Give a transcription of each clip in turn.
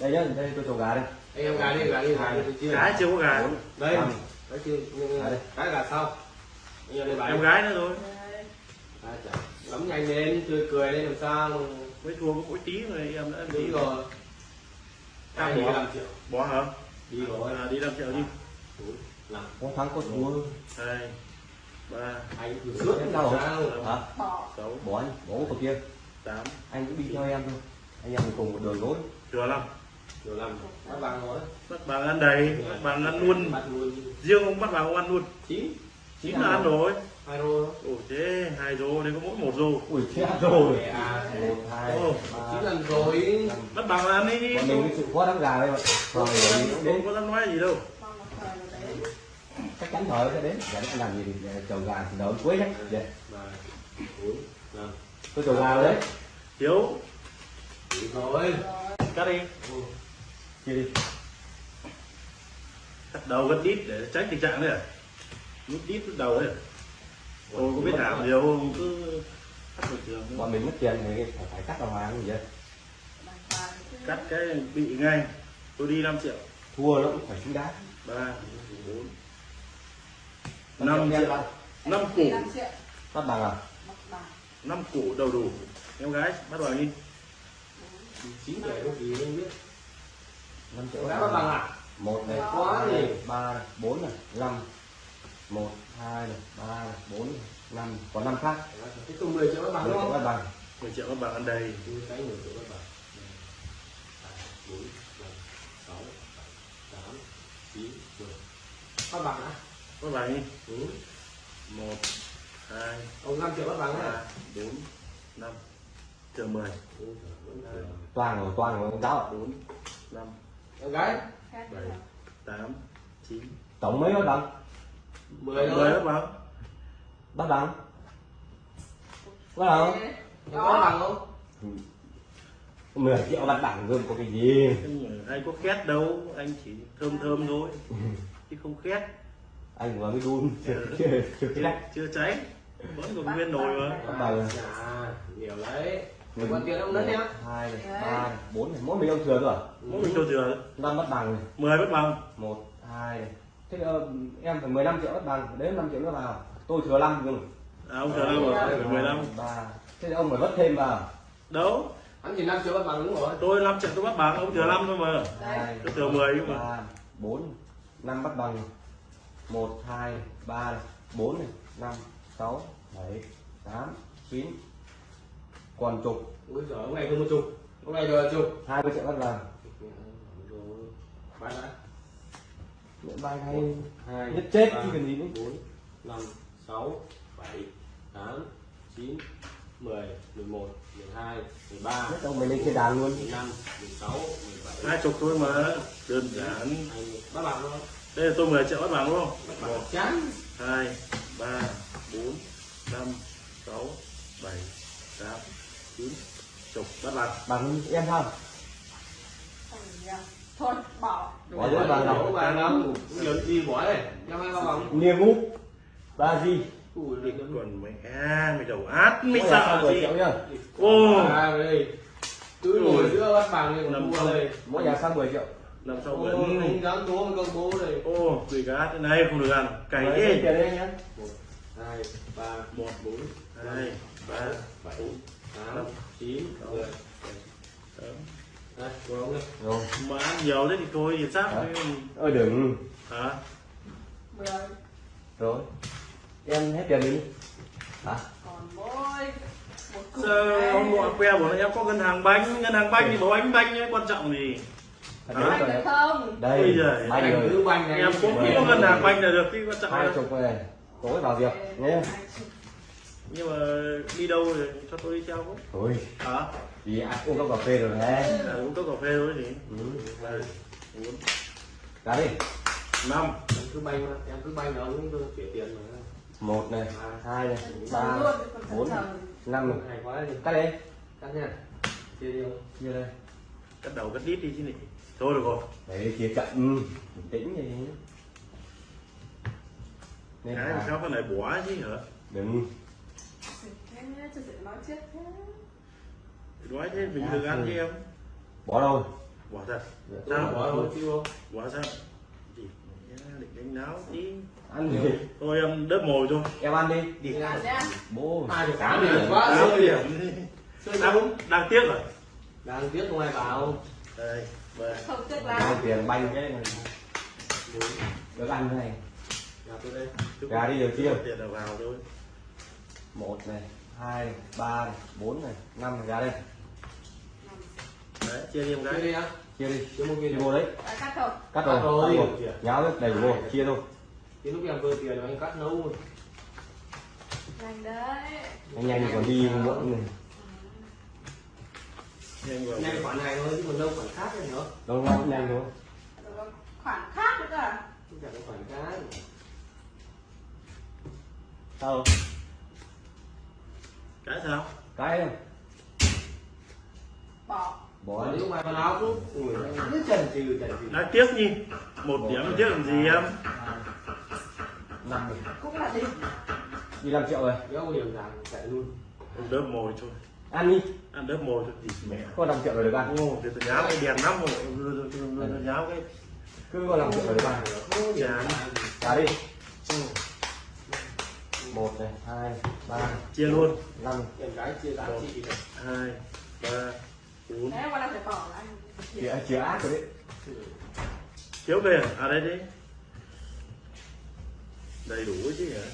đây nhá đây tôi trầu gà đây. Anh em gà đi gà đi. Gà đi. Chia cái chưa có gà? Đây. À, đây. cái gà sau. Anh em em gái nữa rồi. À, chà. lắm nhanh lên tươi cười lên làm sao? Mới thua có mỗi tí rồi em đã đúng rồi. Đi bỏ. năm triệu? Bỏ hả? Đi rồi. À, đi 5 triệu đi. Có thắng có thua. Hai ba anh cứ suốt Em làm đâu? hả? Bỏ. Sáu bỏ anh bỏ của kia. tám. Anh cũng đi theo em thôi. Anh em cùng một đường lối. Thừa năm làm bắt bằng rồi bắt bằng ăn đầy bắt bằng ăn luôn. riêng ông bắt bằng ông ăn luôn. Chín chín là ăn rồi. Hai rô. Ồ thế hai rô đây có mỗi một rô. Ui chết rồi. À một hai chín lần rồi. Bắt bằng ăn đi còn mình cái sự khó đắng gà đây mà không có dám nói gì đâu. Nó chắc chắn thời sẽ đến để anh làm gì thì để trầu gà thì đợi cuối Dạ. bốn năm. Tôi trầu gà đấy. Thiếu. Rồi. Cắt đi chia đi. Cắt đầu cắt đít để tránh tình trạng này à? Nút đít nút đầu đấy à? Tôi có biết làm nhiều không cứ cắt bình thường thôi. bọn mình mất tiền thì phải, phải cắt đầu hàng gì vậy cắt cái bị ngay. Tôi đi 5 triệu. Thua nó cũng phải xứng đáng ba bốn. Năm triệu năm củ bắt bằng à? Năm củ đầu đủ. Em gái bắt vào đi. Chín để có gì không biết năm triệu đã bắt bằng à? Một này Quá gì? ba này bốn này năm. Một hai này ba này bốn này năm. Còn năm khác. Cái tùng 10 triệu bắt bằng mười đúng không? bằng. 10 triệu bắt bằng ăn đầy tôi cái 10 triệu bắt bằng. Bốn năm sáu tám chín mười. Bắt bằng á? Bắt vào đi. Ừ. một hai ông 5 triệu bắt bằng á? bốn năm. Chờ 10 Ừ, vẫn cười. toàn rồi toàn rồi ông giáo ạ. Bốn năm em gái. Bảy tám chín. Tổng mấy bắt bằng 10 mười bằng bắt bằng bắt bằng Thế. em có bằng không? 10 triệu bắt bằng gồm có cái gì? Anh có khét đâu anh chỉ thơm thơm thôi. Chứ không khét. Anh vừa mới đun. Chưa chưa chưa cháy. Vẫn còn nguyên nồi mà. À nhiều đấy còn tiền ông đất nhá. hai này ba này bốn này mỗi mình ông thừa rồi mỗi mình cho thừa năm bắt bằng này. 10 bắt bằng. Một hai này. Thế ờ, em phải 15 triệu bắt bằng đến 5 triệu nữa vào. Tôi thừa 5 cơ mà. À ông thừa năm rồi phải 15 ba. Thế ông phải vất thêm vào. Đâu? Hắn chỉ 5 triệu bắt bằng đúng rồi tôi 5 triệu tôi bắt bằng ông thừa năm thôi mà. Tôi thừa 10 nhưng mà. ba bốn năm bắt bằng. Một hai ba bốn này năm sáu bảy tám chín còn chục. Ui giời ông này không một chục. Ông này rồi chục. Hai mươi triệu bắt bằng bán đã bài này hai nhất chết chứ cần gì nữa. bốn năm sáu bảy tám chín mười mười một mười hai mười ba nhất ông mình lên trên đàn luôn. mười năm mười sáu mười bảy. Hai chục thôi mà. Đơn giản. Bắt bằng thôi đây là tôi 10 triệu bắt bằng đúng không? Bắt bằng chán. Hai ba bốn năm sáu bảy tám chín. Chục bắt bằng bằng em không? Nhiều. thôi bỏ Bỏ bằng đâu. Nào bằng đâu. Nhiều gì bỏ đây. Em hai ba bằng. Nia ngũ ba gì? Ui còn mày à mày đầu át. Mày sợ 10 gì? ô. Cứ ngồi giữa bắt bằng này còn mua không. đây. Mỗi nhà sang 10 triệu. Làm sao vẫn anh dám tố một công bố đây. Ô cái át thế này không được ăn. Cày đi tiền đây nhá? Một hai ba một bốn hai ba bảy tám chín mười. Đây của rồi. mà ăn nhiều thế thì thôi thì với- ơi đừng. Hả? Rồi. Em hết tiền đi. Hả? Còn mỗi một cục sao ông gọi que bảo là em có ngân hàng bánh ngân hàng bánh thì bảo bánh bánh ấy quan trọng gì? Hả? đấy Anh rồi được đấy. không. Đây Ôi giời, banh này em cũng có ngân hàng bánh là được cái quan trọng hai chục này tối vào việc nhé. Nhưng mà đi đâu thì cho tôi đi theo với thôi. Hả? Thì ai uống cốc cà phê rồi đấy à, uống cốc cà phê thôi thì ừ. đây bốn cá đi. Năm. Em cứ banh mà, em cứ là ông cứ chuyển tiền mà một này hai này ba bốn năm này. Hay quá đi. Cắt đi. Cắt nha. Chia đi chia đây. Cắt đầu cắt đít đi chứ nhỉ. Thôi được rồi. Đấy chia cận bình tĩnh gì nên cái là sao cái này bỏ chứ hả? Đừng Thế, nói chết thế. nói thế mình được ăn chứ em. Bỏ đâu? Bỏ thật. Tôi sao? bỏ thôi chứ bỏ sao? Thì định đánh náo tí. Ăn gì thôi em đớp mồi thôi. Em ăn đi. Đi. Nhá. bố Ai được tám điểm. quá Tám điểm. Chơi đang, tiếc rồi. Đang tiếc không ai bảo. Đây về Không tiếc lắm. tiền banh cái này? Được ăn cái này. Nhà tôi đây. Gà đi được chưa? tiền là vào thôi. Một này hai ba này bốn này năm này ra đây. Đấy chia đi một cái đi á chia đi. Chơi một chia kia vô đấy. Đã cắt rồi. cắt rồi rồi. cắt rồi nháo hết đầy vô chia thôi. Thì lúc em vừa tiền anh cắt nấu rồi Nhanh đấy. nhanh nhanh còn đi muộn này nhanh Nhanh khoản này thôi chứ còn đâu khoản khác nữa đâu đâu nhanh thôi. Rồi có Khoản khác nữa cơ à? Không chẳng có khoản khác. Sao cái sao? Cái này, Bỏ. bỏ đi. mai vào áo cũng Ui, cứ trần trừ trần trừ đang tiếc nhỉ một điểm tiếc làm gì em? Năm Cũng là đi. đi năm triệu rồi. Kéo điểm giảm chạy luôn. Ông đớp mồi thôi. Ăn đi. Ăn đớp mồi thôi. Thì mẹ. Có năm triệu rồi được ăn. Ô thì tôi nháo cái đèn lắm rồi. Tôi nháo cái. Cứ có năm triệu rồi được ăn. Không trả đi một này hai ba chia luôn. năm. Em gái chia giá trị này hai ba bốn. Chia chia ác rồi đấy. Thiếu về à? à đây đi. Đầy đủ chứ hả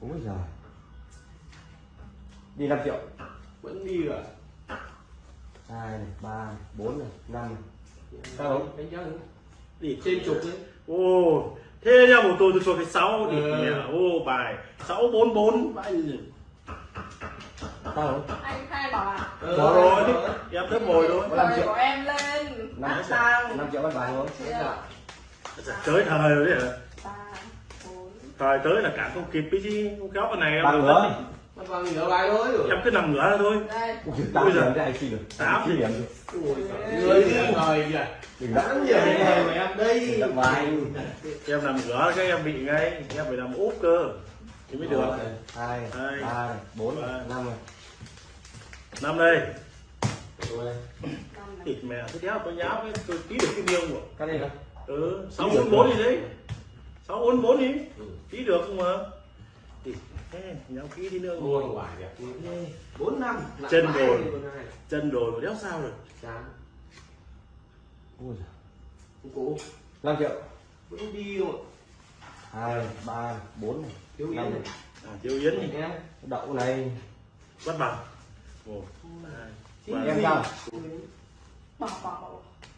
ôi giời. Đi năm triệu. Vẫn đi rồi hai này ba này, bốn này năm này. Sao? Không? Đánh giá nữa đi Trên chục đấy ô thế nha một tôi tôi cho cái sáu đi Ừ. mẹ ô bài sáu bốn bốn không Anh khai bảo à? bỏ rồi đi em đớp mồi thôi Có năm Rồi triệu. của em lên. Năm triệu. năm triệu bắt thôi Chưa. tới thời rồi đấy hả Ba. Bốn. thời tới là cả không kịp cái gì không kéo cái này em bằng nữa gì? Bài thôi em cứ nằm ngửa ra thôi. Đây. Ui, tám cho anh xin được. Tám chín điểm. Ui Người đi ngời kìa. Đừng giờ ngời mà em đây đừng đắm vai em nằm ngửa cái em bị ngay. Em phải nằm úp cơ. Thì mới được. Một này, hai Hai. ba này, bốn này, Ba. năm này năm đây. Thịt mẹ thế đéo tôi nháo cái tôi tí được cái miêu rồi cái này là ừ sáu bốn bốn gì đấy. Sáu bốn bốn đi. Tí được không mà thì thế nháo kỹ đi nữa Mua ngoài đẹp Bốn năm. Chân này. chân mà đéo sao rồi Chán. Ui cố. Năm triệu. Vẫn đi rồi hai ba bốn này. Thiếu yến này. này. À tiêu yến thì Em. Đậu này. Bắt bằng. Một hai em sao?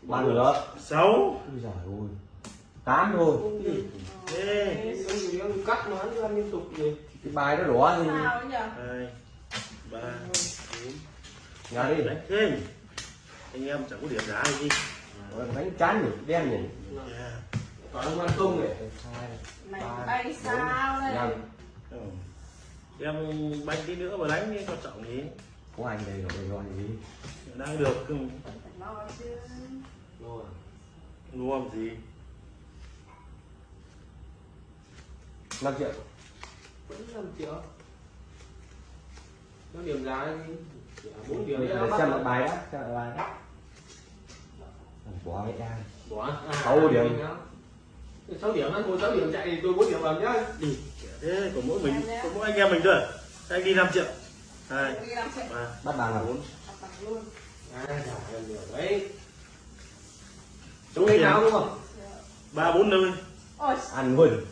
Ba nữa sáu. Giời ơi. Tám thôi. Cắt nó ăn liên tục gì cái bài nó ấy nhỉ? hai ba bốn. Nhà đi. Đánh thêm. Anh em chẳng có điểm giá gì. Đánh chán nhỉ đen nhỉ. Còn ông ăn không này hai Mày ba, bay sao đây? năm ừ. em banh tí nữa mà đánh đi quan trọng gì? Có anh đây rồi rồi gì? Đang được không Phải lo chứ. Rồi mua làm gì? Năm triệu Vẫn 5 triệu Nó điểm giá đi. Bốn điểm xem lại bài đã xem lại bài đã bỏ cái ai Bỏ à, Sáu điểm. đó. sáu điểm anh mua 6 điểm chạy thì tôi 4 điểm bằng nhá. Đi thế của mỗi mình của mỗi anh em mình thôi. Anh đi 5 triệu. Hai bắt bằng là bốn. À, đấy. Chúng lấy nào đúng không? ba bốn nơi ăn luôn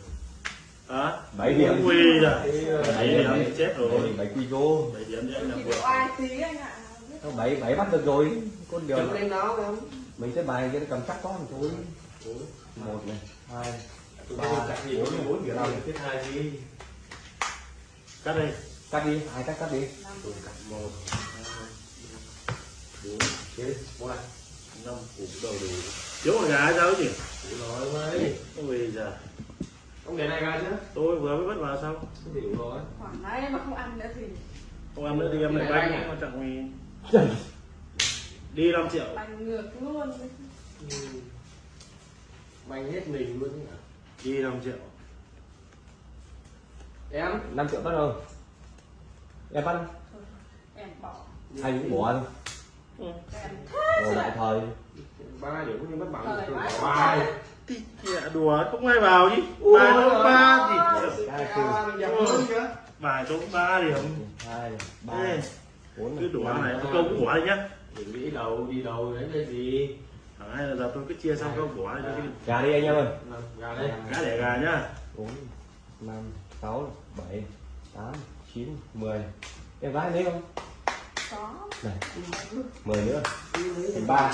hả? Bảy điểm. ui rồi bảy điểm chết rồi. Bảy kg bảy điểm làm độ vừa ai tí anh ạ. Nó bảy bảy bắt được rồi. Con điều Chúng lấy nào em mình sẽ bài cho nó cầm chắc có một thôi một này. Hai. Ba, bốn, 4 điểm năm. Tiếp hai gì cắt đây cắt đi. Hai cắt cắt đi. Tôi cắt một hai ba, bốn Chết, qua. Năm củ đầu đủ thiếu một gà sao chứ? Rồi ông ơi ôi giờ Ông để này ra chứ. Tôi vừa mới bắt vào xong. Không đủ rồi. Khoảng đấy mà không ăn nữa thì không ăn nữa thì em lại Lại banh banh à? quan trọng gì đi 5 triệu. Bánh ngược luôn. Ừ. Banh hết mình luôn nhỉ đi 5 triệu. Em? Năm triệu bắt đầu. Em bắt Em bỏ. anh cũng bỏ thôi ừ. Em Ồ, ở lại thời ba điểm như mất bằng. Thời tôi quá. Đi. thì kìa đùa không ai vào chứ bài ôi, ba chứ. bài tôi ba điểm. Hai ba cứ đùa này tôi câu cũng bỏ đi nhá. Đừng nghĩ đầu đi đầu đấy cái gì? Hay là giờ tôi cứ chia xong câu bỏ đi cho cái gà đi anh em ơi. Nào, gà đây cá đẻ gà nhá. Bốn năm sáu bảy tám chín mười. Em gái lấy không? Có. Này mười nữa. Thành ba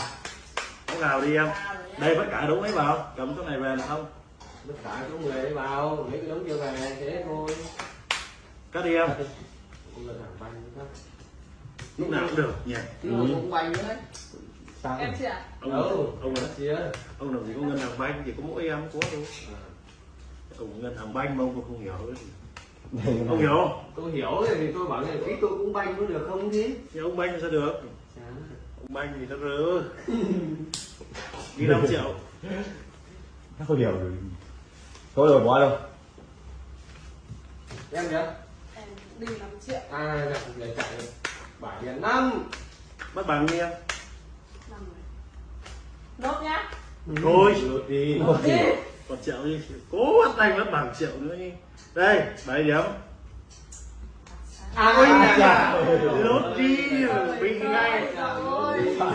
có nào đi em? Đây tất cả đúng ấy vào? Cầm cái này về là không? Tất cả số người đấy vào mấy cái đống chưa về thế thôi. Cắt đi em. Cũng là lúc nào cũng được nhỉ? Mà cũng banh nữa đấy. Sao em chị ạ? Ông đâu ông nó chia ông làm gì có ngân hàng banh chỉ có mỗi em có thôi. Ông ngân hàng banh mà ông không hiểu cái ông hiểu. Không tôi hiểu thì tôi bảo là tí tôi cũng banh có được không chứ? Thì ông banh sao được. Banh thì nó rớ. Đi 5 triệu. Nó không hiểu rồi. Có rồi bỏ đâu? Em nhá. Em đi 5 triệu. À gặp để chạy bảy đến năm. Bắt bằng đi em. Nốt nhá. Thôi. lượt đi. Một đi. Còn triệu đi. Cố bắt anh bắt bằng triệu nữa đi. Đây bảy điểm à ôi À, chà. lốt đi bị ngay.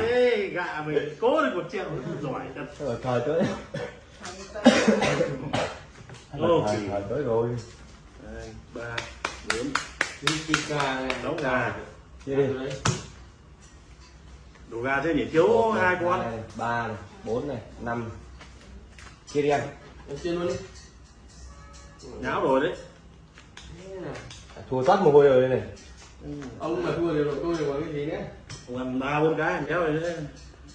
Ê, gạ mình cố được một triệu. Giỏi thật. Rồi thời tới. Ô, thời, tới rồi. Đây, ba bốn đi chích gà này Đóng gà. chia đi. Đấy. đủ gà thế nhỉ? Thiếu hai con. này, ba này bốn này năm. Chia đi anh. Em chia luôn đi. Nháo rồi đấy. Thua toát mồ hôi rồi đây này. Ông mà thua thì tôi thì có cái gì nữa? Ông ăn ba bốn cái em kéo rồi đấy.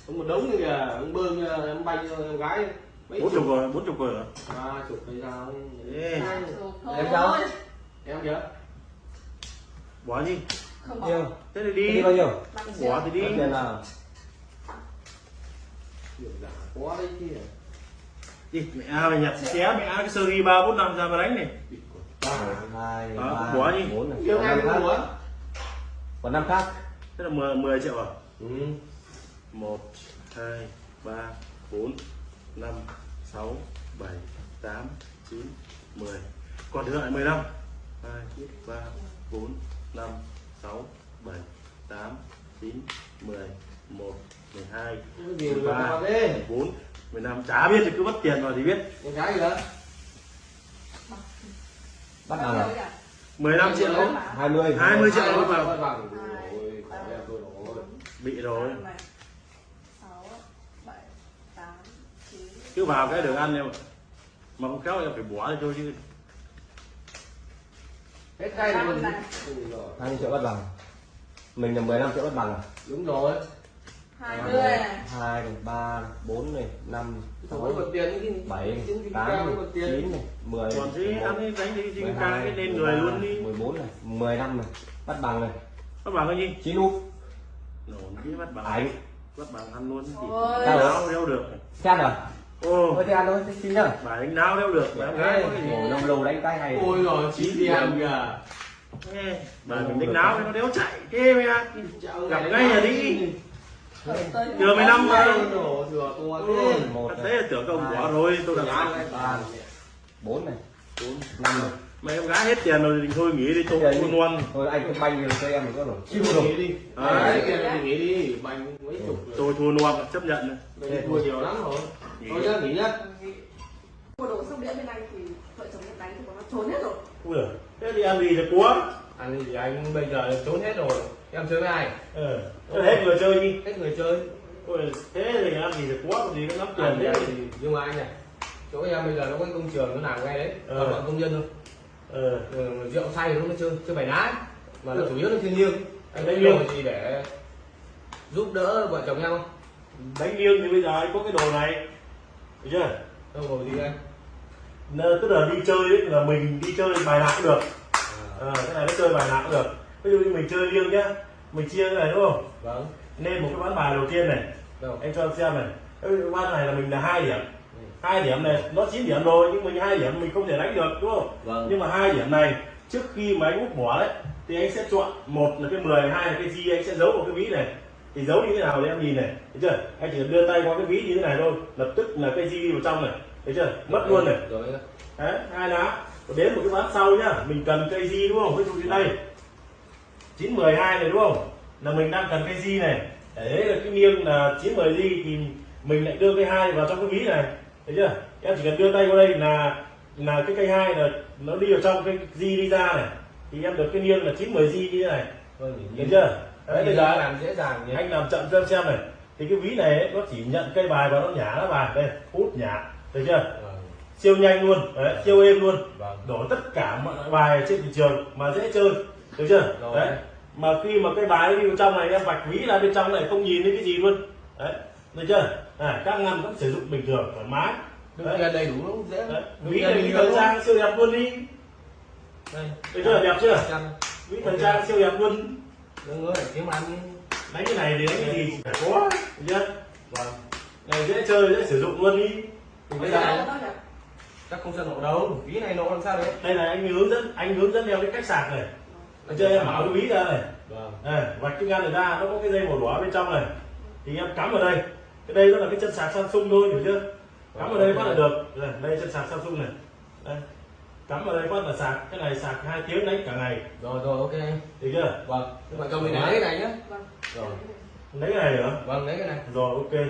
Ông một đống như kìa ông bơm ờ, em banh cho em gái. Mấy bốn chục. rồi bốn chục rồi ba chục hay sao. Em đâu? em kìa bỏ đi. Không bỏ. Thế thì đi. Đi bao nhiêu? Bỏ thì đi. Tiền nào? Quá đấy chứ. Đi mẹ a mày nhặt xé mẹ a cái sơ ghi ba bốn năm ra mà đánh này hai Đó, ba bỏ đi. bốn này. Còn năm khác. muốn còn năm khác. Thế là 10, 10 triệu à? Ừ. một hai ba bốn năm sáu bảy tám chín mười. Còn thừa lại mười lăm. Hai ba bốn năm sáu bảy tám chín mười. Một mười hai cái gì mười mà ba vào thế? mười bốn mười năm chả biết thì cứ mất tiền vào thì biết. Em gái kìa bắt đầu là mười lăm triệu Đấy. hai mươi. 20 triệu mươi vào. rồi. Bị rồi. Cứ vào cái đường ăn em mà không khéo em phải bỏ đi thôi chứ. Hết tay rồi. Hai mươi triệu bắt bằng. Mình là 15 triệu bắt bằng à? Đúng rồi hai mươi. này hai này ba này bốn này năm không sáu có còn tiền cái bảy chứng chỉ tám cao này, còn tiền. chín này mười còn thế mười một, ăn đi đánh đi hai, cái lên người luôn đi. mười bốn này mười năm này bắt bằng này. Bắt bằng cái gì? Chín úp. Nổ cái bắt bằng. Ảnh bắt bằng ăn luôn. Ôi. Rồi? náo đeo được xem à ô. Thôi thì ăn thôi xin nhá. Bài đánh náo đeo được cái gì ngồi năm lâu đánh cái hay ôi rồi chín tiền kìa. Ê, bài mình đánh náo nó đéo chạy thế mày à Gặp ngay là đi. Thừa mười lăm mà. đổ thừa to thế là tưởng công bỏ rồi tôi này, ba bốn này. Bốn. Năm này mày em gái hết tiền rồi thì thôi nghỉ đi tôi đi. luôn. thôi anh cứ banh cho em có rồi. Chịu nghỉ đi. À. đấy tiền thì nghỉ đi bành mấy chục rồi. Tôi thua luôn chấp nhận. Mình thua nhiều lắm rồi. Nghỉ. thôi nhá nghỉ nhá. Mua đồ xong đĩa bên anh thì vợ chồng em đánh thì nó trốn hết rồi. Ui thế đi ăn gì được quá anh thì anh bây giờ trốn hết rồi em chơi với ai? Ờ thế hết người chơi đi. Hết người chơi. Ui thế thì ăn gì được quá gì có lắm tiền thế thì nhưng mà anh này chỗ em bây giờ nó có cái công trường nó làm ngay đấy. Ờ. toàn bọn công nhân thôi. Ờ Ừ, rượu say nó mới chơi chơi bài ná mà nó chủ yếu là thiên nhiên anh Đánh liêng. liêng gì để giúp đỡ vợ chồng nhau đánh liêng thì bây giờ anh có cái đồ này. Được chưa? Đâu rồi gì anh. Nơ- tức là đi chơi ấy, là mình đi chơi bài nào cũng được. Ờ cái này nó chơi bài nào cũng được ví dụ như mình chơi liêng nhá mình chia cái này đúng không? Vâng. Nên một cái ván bài đầu tiên này đâu? anh cho em xem này. Cái ván này là mình là hai điểm. Hai điểm này nó 9 điểm rồi nhưng mình hai điểm mình không thể đánh được đúng không? Vâng. Nhưng mà hai điểm này trước khi mà anh úp bỏ đấy thì anh sẽ chọn một là cái 10 hai là cái gì anh sẽ giấu vào cái ví này. Thì giấu như thế nào thì em nhìn này thấy chưa? Anh chỉ cần đưa tay qua cái ví như thế này thôi lập tức là di đi vào trong này thấy chưa? Mất luôn này. Rồi. Đấy hai lá. Đến một cái ván sau nhá mình cần cây di đúng không? Ví dụ như đây chín mười hai này đúng không? Là mình đang cần cây di này? Đấy là cái nghiêng là chín mười di thì mình lại đưa cây hai vào trong cái ví này. Thấy chưa? Em chỉ cần đưa tay qua đây là là cái cây hai là nó đi vào trong cái di đi ra này. Thì em được cái nghiêng là chín mười di như thế này. Vâng thấy chưa? đấy bây giờ làm dễ dàng nhỉ. anh làm chậm cho em xem này. Thì cái ví này nó chỉ nhận cây bài và nó nhả nó bài. Đây hút nhả. Thấy chưa? Vâng. Siêu nhanh luôn. Đấy, siêu êm luôn. Vâng. Đổ tất cả mọi bài trên thị trường mà dễ chơi được chưa? Rồi. đấy. Mà khi mà cái bài đi vào trong này em vạch ví là bên trong này không nhìn thấy cái gì luôn. Đấy. Được chưa? À, các ngăn vẫn sử dụng bình thường thoải mái. Đấy, đầy đủ nó dễ. Đấy. Ví này đi ví thời trang siêu đẹp luôn đi. Đây. Được chưa? Đẹp chưa? Ví thời trang siêu đẹp luôn. Đừng có phải kiếm ăn đánh cái này thì đánh cái gì? Phải có được chưa? Vâng. Này dễ chơi dễ sử dụng luôn đi. Bây giờ chắc không sợ nổ đâu. Ví này nổ làm sao đấy? Đây là anh hướng dẫn anh hướng dẫn theo cái cách sạc này được chưa em bảo cái ví ra này vâng. À, vạch cái ngăn này ra nó có cái dây màu đỏ bên trong này. Thì em cắm vào đây. Cái đây nó là cái chân sạc Samsung thôi hiểu chưa? Cắm vào đây phát là được. Đây, đây chân sạc Samsung này. Đây. cắm vào đây phát là sạc. Cái này sạc hai tiếng đánh cả ngày. Rồi rồi ok. Được chưa? Vâng. Cầm mình lấy cái này nhé. Vâng. Rồi. lấy cái này nữa vâng lấy cái này. Rồi ok